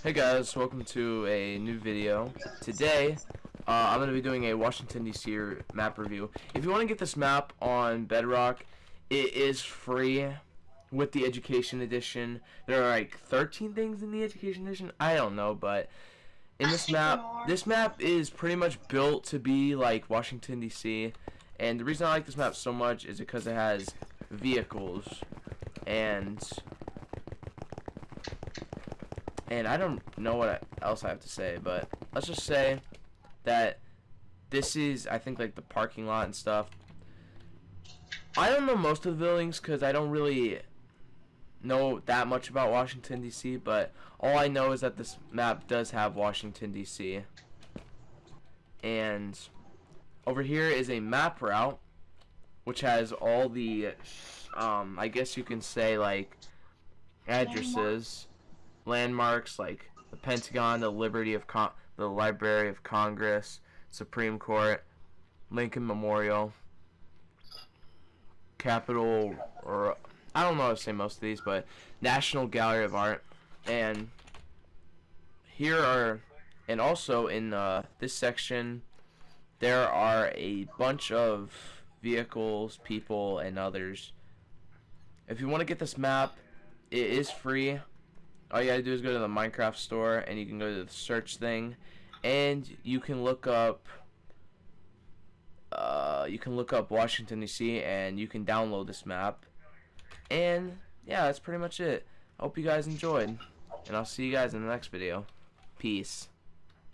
Hey guys, welcome to a new video. Today, uh, I'm going to be doing a Washington DC map review. If you want to get this map on Bedrock, it is free with the Education Edition. There are like 13 things in the Education Edition. I don't know, but in this map, this map is pretty much built to be like Washington DC. And the reason I like this map so much is because it has vehicles and and I don't know what else I have to say, but let's just say that this is, I think, like the parking lot and stuff. I don't know most of the buildings because I don't really know that much about Washington, D.C., but all I know is that this map does have Washington, D.C. And over here is a map route, which has all the, um, I guess you can say, like, addresses landmarks like the Pentagon, the Liberty of Con the Library of Congress, Supreme Court, Lincoln Memorial, Capitol, or I don't know how to say most of these, but National Gallery of Art, and here are, and also in uh, this section, there are a bunch of vehicles, people, and others. If you want to get this map, it is free all you gotta do is go to the Minecraft store and you can go to the search thing and you can look up uh, you can look up Washington DC and you can download this map. And yeah that's pretty much it. I hope you guys enjoyed and I'll see you guys in the next video. Peace